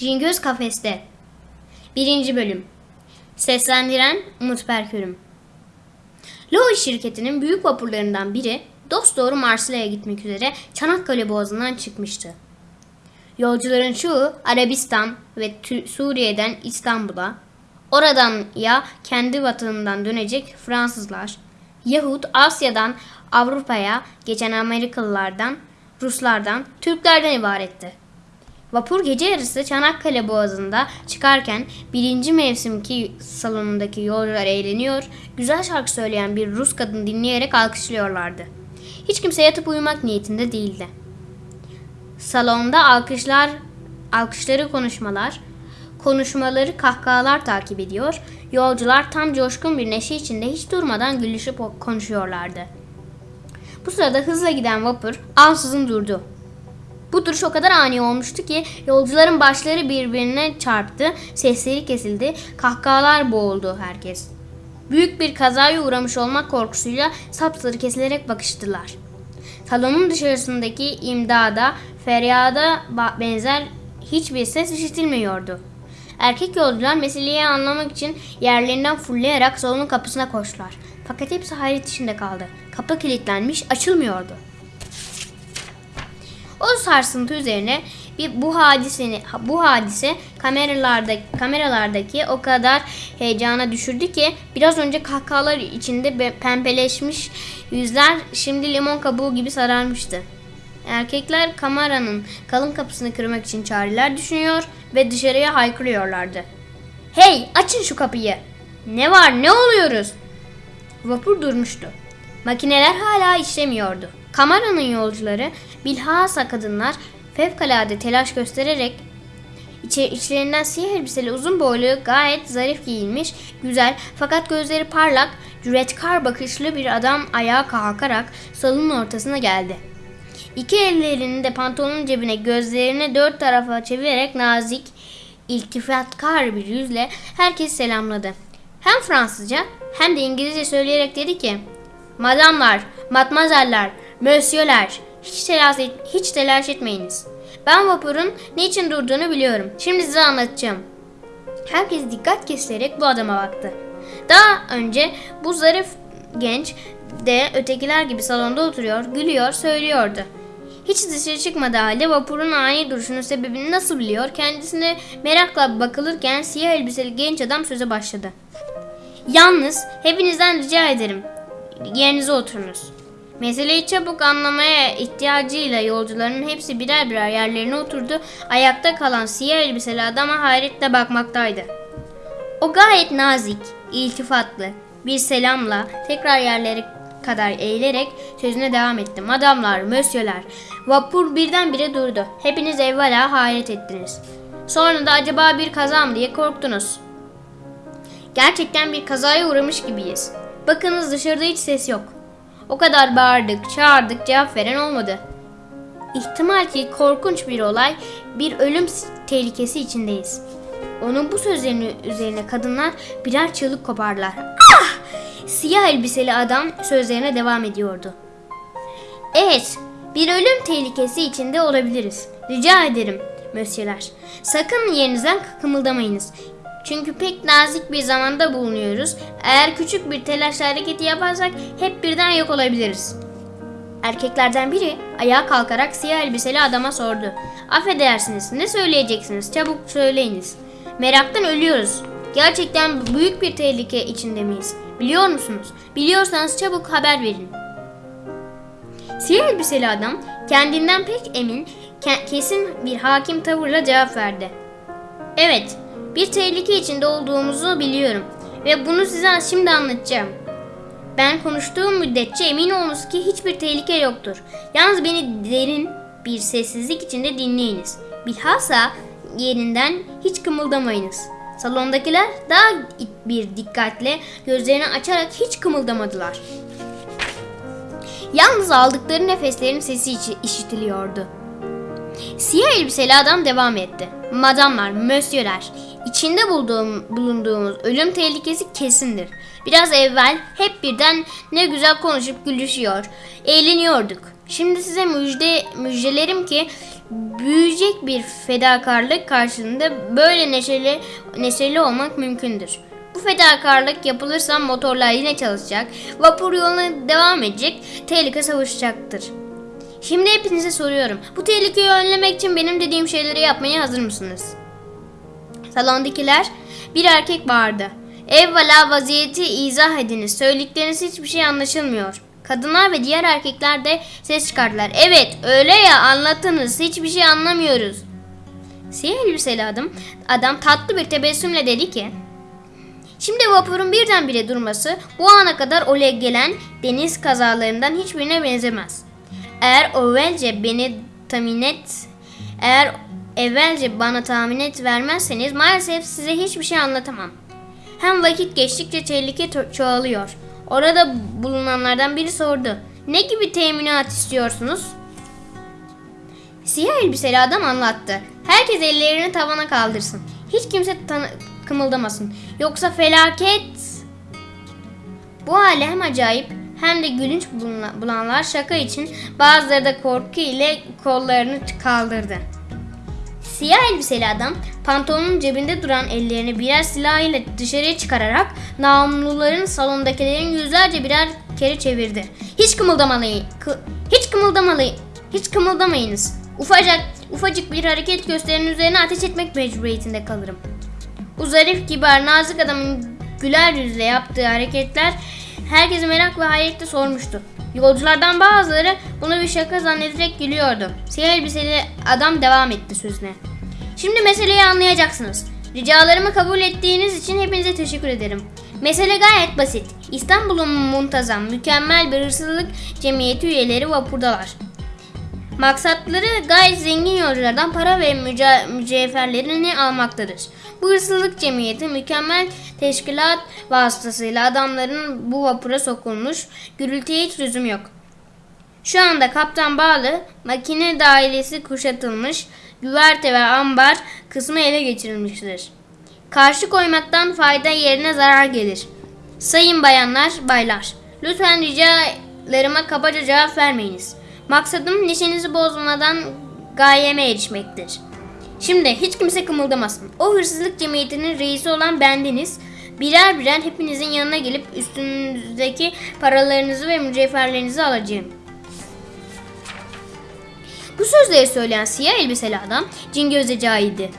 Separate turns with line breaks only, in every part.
Cingöz Kafeste 1. Bölüm Seslendiren Umut Berkürüm Loy şirketinin büyük vapurlarından biri dosdoğru Marsilya'ya gitmek üzere Çanakkale Boğazı'ndan çıkmıştı. Yolcuların çoğu Arabistan ve Suriye'den İstanbul'a, oradan ya kendi vatanından dönecek Fransızlar yahut Asya'dan Avrupa'ya geçen Amerikalılardan, Ruslardan, Türklerden ibaretti. Vapur gece yarısı Çanakkale Boğazı'nda çıkarken birinci mevsimki salonundaki yolcular eğleniyor, güzel şarkı söyleyen bir Rus kadın dinleyerek alkışlıyorlardı. Hiç kimse yatıp uyumak niyetinde değildi. Salonda alkışlar, alkışları konuşmalar, konuşmaları kahkahalar takip ediyor, yolcular tam coşkun bir neşe içinde hiç durmadan gülüşüp konuşuyorlardı. Bu sırada hızla giden vapur ansızın durdu. Bu duruş o kadar ani olmuştu ki yolcuların başları birbirine çarptı, sesleri kesildi, kahkahalar boğuldu herkes. Büyük bir kazaya uğramış olmak korkusuyla sapsarı kesilerek bakıştılar. Salonun dışarısındaki imdada, feryada benzer hiçbir ses işitilmiyordu. Erkek yolcular meseleyi anlamak için yerlerinden fırlayarak salonun kapısına koştular. Fakat hepsi hayret içinde kaldı. Kapı kilitlenmiş, açılmıyordu. O sarsıntı üzerine bir bu hadiseni bu hadise kameralarda kameralardaki o kadar heyecana düşürdü ki biraz önce kahkahalar içinde be- pembeleşmiş yüzler şimdi limon kabuğu gibi sararmıştı. Erkekler kameranın kalın kapısını kırmak için çareler düşünüyor ve dışarıya haykırıyorlardı. Hey açın şu kapıyı. Ne var ne oluyoruz? Vapur durmuştu. Makineler hala işlemiyordu. Kameranın yolcuları bilhassa kadınlar fevkalade telaş göstererek içlerinden siyah elbiseli uzun boylu gayet zarif giyinmiş, güzel fakat gözleri parlak, cüretkar bakışlı bir adam ayağa kalkarak salonun ortasına geldi. İki ellerini de pantolonun cebine gözlerini dört tarafa çevirerek nazik, iltifatkar bir yüzle herkes selamladı. Hem Fransızca hem de İngilizce söyleyerek dedi ki Madamlar, matmazeller, mösyöler, hiç telaş, et- hiç telaş etmeyiniz. Ben vapurun niçin durduğunu biliyorum. Şimdi size anlatacağım. Herkes dikkat kesilerek bu adama baktı. Daha önce bu zarif genç de ötekiler gibi salonda oturuyor, gülüyor, söylüyordu. Hiç dışarı çıkmadığı halde vapurun ani duruşunun sebebini nasıl biliyor kendisine merakla bakılırken siyah elbiseli genç adam söze başladı. Yalnız hepinizden rica ederim. Yerinize oturunuz. Meseleyi çabuk anlamaya ihtiyacıyla yolcuların hepsi birer birer yerlerine oturdu. Ayakta kalan siyah elbiseli adama hayretle bakmaktaydı. O gayet nazik, iltifatlı bir selamla tekrar yerleri kadar eğilerek sözüne devam etti. Madamlar, mösyöler, vapur birdenbire durdu. Hepiniz evvela hayret ettiniz. Sonra da acaba bir kaza mı diye korktunuz. Gerçekten bir kazaya uğramış gibiyiz. Bakınız dışarıda hiç ses yok. O kadar bağırdık, çağırdık, cevap veren olmadı. İhtimal ki korkunç bir olay, bir ölüm tehlikesi içindeyiz. Onun bu sözlerinin üzerine kadınlar birer çığlık kopardılar. Ah! Siyah elbiseli adam sözlerine devam ediyordu. Evet, bir ölüm tehlikesi içinde olabiliriz. Rica ederim, mösyöler. Sakın yerinizden kımıldamayınız. Çünkü pek nazik bir zamanda bulunuyoruz. Eğer küçük bir telaşla hareketi yaparsak hep birden yok olabiliriz. Erkeklerden biri ayağa kalkarak siyah elbiseli adama sordu. Affedersiniz, ne söyleyeceksiniz? Çabuk söyleyiniz. Meraktan ölüyoruz. Gerçekten büyük bir tehlike içinde miyiz? Biliyor musunuz? Biliyorsanız çabuk haber verin. Siyah elbiseli adam kendinden pek emin, ke- kesin bir hakim tavırla cevap verdi. Evet, bir tehlike içinde olduğumuzu biliyorum ve bunu size şimdi anlatacağım. Ben konuştuğum müddetçe emin olunuz ki hiçbir tehlike yoktur. Yalnız beni derin bir sessizlik içinde dinleyiniz. Bilhassa yerinden hiç kımıldamayınız. Salondakiler daha bir dikkatle gözlerini açarak hiç kımıldamadılar. Yalnız aldıkları nefeslerin sesi işitiliyordu. Siyah elbiseli adam devam etti. Madamlar, mösyöler, içinde bulduğum, bulunduğumuz ölüm tehlikesi kesindir. Biraz evvel hep birden ne güzel konuşup gülüşüyor, eğleniyorduk. Şimdi size müjde müjdelerim ki büyüyecek bir fedakarlık karşılığında böyle neşeli neşeli olmak mümkündür. Bu fedakarlık yapılırsa motorlar yine çalışacak, vapur yoluna devam edecek, tehlike savuşacaktır. Şimdi hepinize soruyorum. Bu tehlikeyi önlemek için benim dediğim şeyleri yapmaya hazır mısınız? Salondakiler bir erkek bağırdı. Evvela vaziyeti izah ediniz. Söyledikleriniz hiçbir şey anlaşılmıyor. Kadınlar ve diğer erkekler de ses çıkardılar. Evet öyle ya anlatınız hiçbir şey anlamıyoruz. Siyah elbiseli adam, adam tatlı bir tebessümle dedi ki Şimdi vapurun birdenbire durması bu ana kadar olaya gelen deniz kazalarından hiçbirine benzemez. Eğer evvelce beni tahmin et, eğer evvelce bana tahmin et vermezseniz maalesef size hiçbir şey anlatamam. Hem vakit geçtikçe tehlike ço- çoğalıyor. Orada bulunanlardan biri sordu. Ne gibi teminat istiyorsunuz? Siyah elbiseli adam anlattı. Herkes ellerini tavana kaldırsın. Hiç kimse kımıldamasın. Yoksa felaket. Bu hale hem acayip hem de gülünç bulanlar şaka için bazıları da korku ile kollarını kaldırdı. Siyah elbiseli adam pantolonun cebinde duran ellerini birer silah ile dışarıya çıkararak namluların salondakilerin yüzlerce birer kere çevirdi. Hiç kımıldamalıyın. kı- hiç kımıldamalıyın. Hiç kımıldamayınız. Ufacık, ufacık bir hareket gösterinin üzerine ateş etmek mecburiyetinde kalırım. Bu zarif kibar nazik adamın güler yüzle yaptığı hareketler herkesi merak ve hayretle sormuştu. Yolculardan bazıları bunu bir şaka zannederek gülüyordu. Siyah elbiseli adam devam etti sözüne. Şimdi meseleyi anlayacaksınız. Ricalarımı kabul ettiğiniz için hepinize teşekkür ederim. Mesele gayet basit. İstanbul'un muntazam, mükemmel bir hırsızlık cemiyeti üyeleri vapurdalar. Maksatları gayet zengin yolculardan para ve müce- mücevherlerini almaktadır. Bu hırsızlık cemiyeti mükemmel teşkilat vasıtasıyla adamların bu vapura sokulmuş, gürültüye hiç lüzum yok. Şu anda kaptan bağlı, makine dairesi kuşatılmış, güverte ve ambar kısmı ele geçirilmiştir. Karşı koymaktan fayda yerine zarar gelir. Sayın bayanlar, baylar, lütfen ricalarıma kabaca cevap vermeyiniz. Maksadım neşenizi bozmadan gayeme erişmektir. Şimdi hiç kimse kımıldamasın. O hırsızlık cemiyetinin reisi olan bendeniz. Birer birer hepinizin yanına gelip üstünüzdeki paralarınızı ve mücevherlerinizi alacağım. Bu sözleri söyleyen siyah elbiseli adam Cingöz'e cahildi.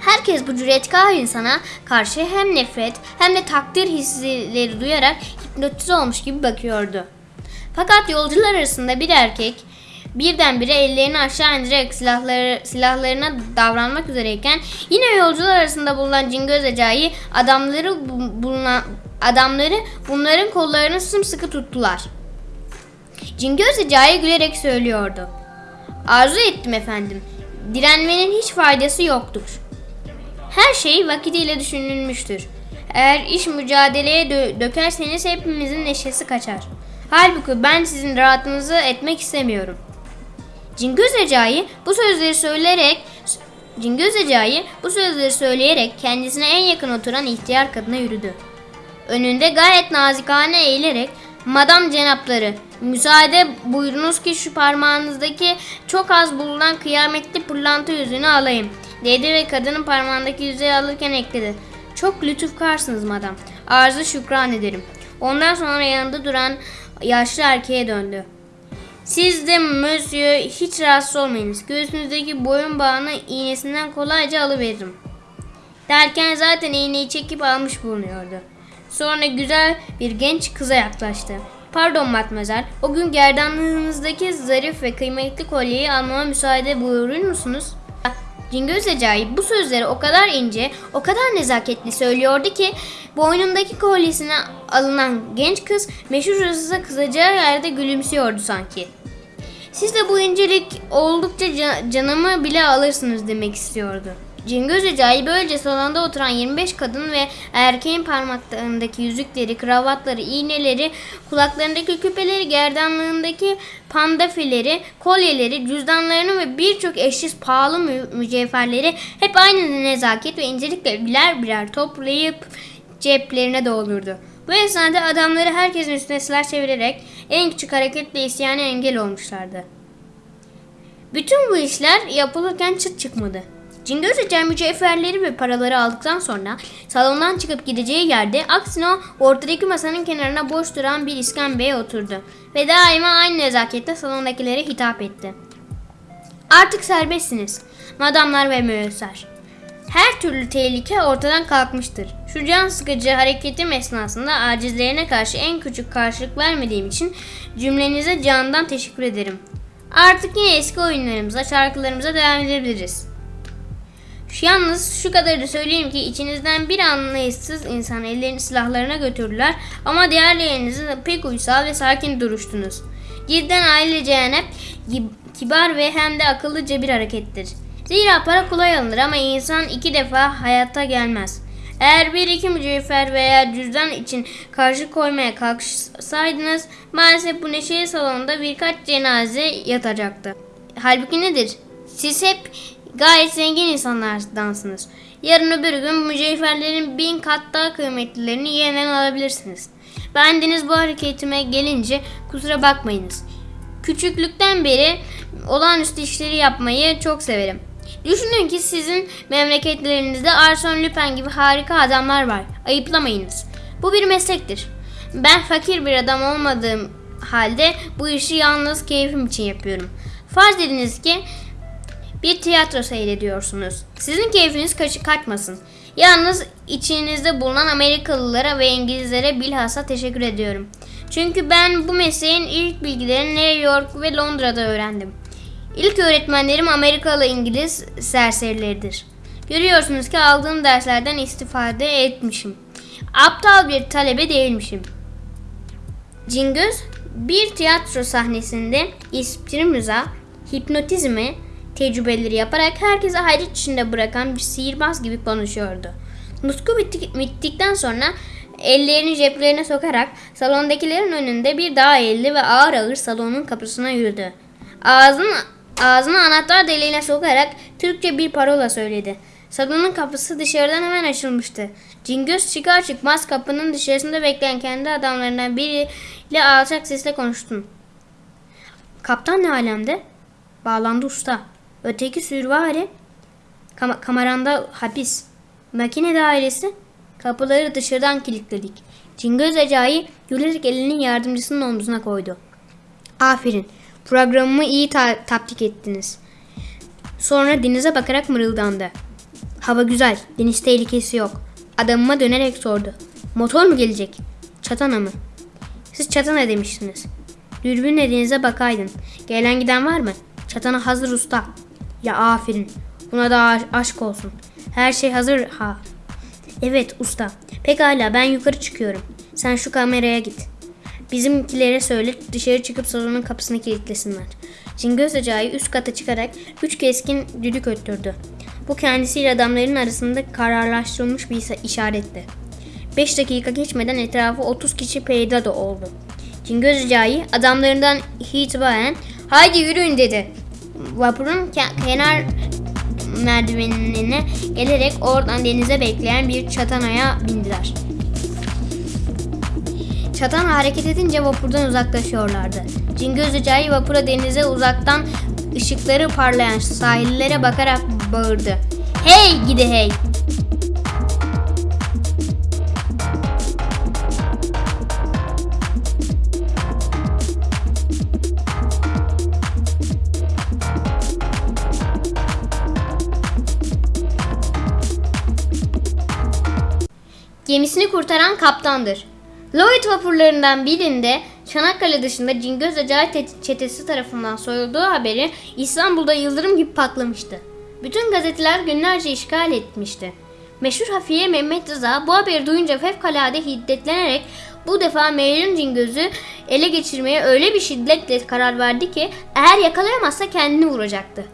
Herkes bu cüretkar insana karşı hem nefret hem de takdir hisleri duyarak hipnotize olmuş gibi bakıyordu. Fakat yolcular arasında bir erkek birdenbire ellerini aşağı indirerek silahları, silahlarına davranmak üzereyken yine yolcular arasında bulunan Cingöz Recai adamları bu- bulunan adamları bunların kollarını sımsıkı tuttular. Cingöz Recai gülerek söylüyordu. Arzu ettim efendim. Direnmenin hiç faydası yoktur. Her şey vakitiyle düşünülmüştür. Eğer iş mücadeleye dö- dökerseniz hepimizin neşesi kaçar. Halbuki ben sizin rahatınızı etmek istemiyorum. Cingöz Recai bu sözleri söyleyerek Cingöz Recai bu sözleri söyleyerek kendisine en yakın oturan ihtiyar kadına yürüdü. Önünde gayet nazikane eğilerek Madam cenapları müsaade buyurunuz ki şu parmağınızdaki çok az bulunan kıyametli pırlanta yüzüğünü alayım dedi ve kadının parmağındaki yüzüğü alırken ekledi. Çok lütufkarsınız madam. Arzu şükran ederim. Ondan sonra yanında duran yaşlı erkeğe döndü. Siz de monsieur hiç rahatsız olmayınız. Göğsünüzdeki boyun bağını iğnesinden kolayca alıveririm. Derken zaten iğneyi çekip almış bulunuyordu. Sonra güzel bir genç kıza yaklaştı. Pardon matmazel, o gün gerdanlığınızdaki zarif ve kıymetli kolyeyi almama müsaade buyurur musunuz? Cingöz Recai bu sözleri o kadar ince, o kadar nezaketli söylüyordu ki boynundaki kolyesine alınan genç kız meşhur hırsıza kızacağı yerde gülümsüyordu sanki. Siz de bu incelik oldukça ca- canımı bile alırsınız demek istiyordu. Cingöz Recai böylece salonda oturan 25 kadın ve erkeğin parmaklarındaki yüzükleri, kravatları, iğneleri, kulaklarındaki küpeleri, gerdanlığındaki pandafileri, kolyeleri, cüzdanlarını ve birçok eşsiz pahalı mü- mücevherleri hep aynı nezaket ve incelikle birer birer toplayıp ceplerine doldurdu. Bu esnada adamları herkesin üstüne silah çevirerek en küçük hareketle isyana engel olmuşlardı. Bütün bu işler yapılırken çıt çıkmadı. Cingöz Ece mücevherleri ve paraları aldıktan sonra salondan çıkıp gideceği yerde aksine ortadaki masanın kenarına boş duran bir iskembeye oturdu ve daima aynı nezaketle salondakilere hitap etti. Artık serbestsiniz. Madamlar ve müessar. Her türlü tehlike ortadan kalkmıştır. Şu can sıkıcı hareketim esnasında acizlerine karşı en küçük karşılık vermediğim için cümlenize candan teşekkür ederim. Artık yine eski oyunlarımıza, şarkılarımıza devam edebiliriz. Yalnız şu kadarı söyleyeyim ki içinizden bir anlayışsız insan ellerini silahlarına götürdüler ama diğerleriniz de pek uysal ve sakin duruştunuz. Cidden ailecene gi- kibar ve hem de akıllıca bir harekettir. Zira para kolay alınır ama insan iki defa hayatta gelmez. Eğer bir iki mücevher veya cüzdan için karşı koymaya kalksaydınız maalesef bu neşeli salonda birkaç cenaze yatacaktı. Halbuki nedir? Siz hep gayet zengin insanlardansınız. Yarın öbür gün mücevherlerin bin kat daha kıymetlilerini yeniden alabilirsiniz. Bendeniz bu hareketime gelince kusura bakmayınız. Küçüklükten beri olağanüstü işleri yapmayı çok severim. Düşünün ki sizin memleketlerinizde Arsene Lupin gibi harika adamlar var. Ayıplamayınız. Bu bir meslektir. Ben fakir bir adam olmadığım halde bu işi yalnız keyfim için yapıyorum. Farz ediniz ki bir tiyatro seyrediyorsunuz. Sizin keyfiniz kaçı kaçmasın. Yalnız içinizde bulunan Amerikalılara ve İngilizlere bilhassa teşekkür ediyorum. Çünkü ben bu mesleğin ilk bilgilerini New York ve Londra'da öğrendim. İlk öğretmenlerim Amerikalı İngiliz serserileridir. Görüyorsunuz ki aldığım derslerden istifade etmişim. Aptal bir talebe değilmişim. Cingöz bir tiyatro sahnesinde ispirimiza, hipnotizmi tecrübeleri yaparak herkese hayret içinde bırakan bir sihirbaz gibi konuşuyordu. Nutku bitti- bittikten sonra ellerini ceplerine sokarak salondakilerin önünde bir daha eğildi ve ağır ağır salonun kapısına yürüdü. Ağzını, ağzını anahtar deliğine sokarak Türkçe bir parola söyledi. Salonun kapısı dışarıdan hemen açılmıştı. Cingöz çıkar çıkmaz kapının dışarısında bekleyen kendi adamlarından biriyle alçak sesle konuştu. Kaptan ne alemde? Bağlandı usta. Öteki sürvari. Kam- kameranda hapis. Makine dairesi. Kapıları dışarıdan kilitledik. Cingöz Recai gülerek elini yardımcısının omzuna koydu. Aferin. Programımı iyi ta- tatbik ettiniz. Sonra denize bakarak mırıldandı. Hava güzel. Deniz tehlikesi yok. Adamıma dönerek sordu. Motor mu gelecek? Çatana mı? Siz çatana demiştiniz. Dürbünle denize bakaydın. Gelen giden var mı? Çatana hazır usta. Ya aferin. Buna da aş- aşk olsun. Her şey hazır ha. Evet usta. Pekala ben yukarı çıkıyorum. Sen şu kameraya git. Bizimkilere söyle dışarı çıkıp salonun kapısını kilitlesinler. Cingöz Recai üst kata çıkarak üç keskin düdük öttürdü. Bu kendisiyle adamların arasında kararlaştırılmış bir işaretti. 5 dakika geçmeden etrafı 30 kişi peyda da oldu. Cingöz Recai adamlarından itibaren haydi yürüyün dedi. Vapurun ke- kenar merdivenine gelerek oradan denize bekleyen bir çatanaya bindiler. Çatan hareket edince vapurdan uzaklaşıyorlardı. Cingöz Recai vapura denize uzaktan ışıkları parlayan sahillere bakarak bağırdı. Hey gidi hey! Gemisini kurtaran kaptandır. Lloyd vapurlarından birinde Çanakkale dışında Cingöz Acayip te- çetesi tarafından soyulduğu haberi İstanbul'da yıldırım gibi patlamıştı. Bütün gazeteler günlerce işgal etmişti. Meşhur hafiye Mehmet Rıza bu haberi duyunca fevkalade hiddetlenerek bu defa Meyrun Cingöz'ü ele geçirmeye öyle bir şiddetle karar verdi ki eğer yakalayamazsa kendini vuracaktı.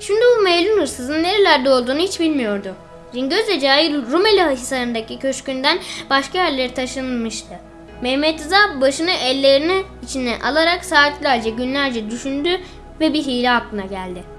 Şimdi bu Meylun hırsızın nerelerde olduğunu hiç bilmiyordu. Cingöz Recai Rumeli Hisarı'ndaki köşkünden başka yerlere taşınmıştı. Mehmet Rıza başını ellerini içine alarak saatlerce günlerce düşündü ve bir hile aklına geldi.